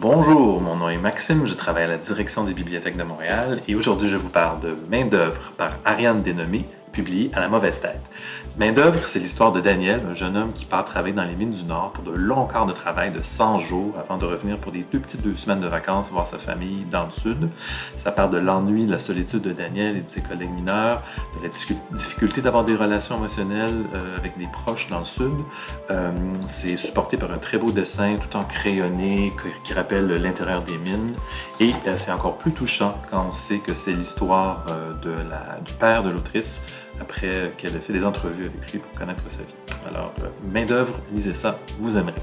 Bonjour, mon nom est Maxime, je travaille à la direction des bibliothèques de Montréal et aujourd'hui je vous parle de Main d'œuvre par Ariane Dénommé, publié à la mauvaise tête. Main d'œuvre, c'est l'histoire de Daniel, un jeune homme qui part travailler dans les mines du Nord pour de longs quarts de travail de 100 jours avant de revenir pour des deux petites deux semaines de vacances voir sa famille dans le Sud. Ça part de l'ennui, de la solitude de Daniel et de ses collègues mineurs, de la difficulté d'avoir des relations émotionnelles euh, avec des proches dans le Sud. Euh, c'est supporté par un très beau dessin tout en crayonné qui rappelle l'intérieur des mines. Et euh, c'est encore plus touchant quand on sait que c'est l'histoire la, du père de l'autrice après qu'elle ait fait des entrevues avec lui pour connaître sa vie. Alors, main d'œuvre, lisez ça, vous aimerez.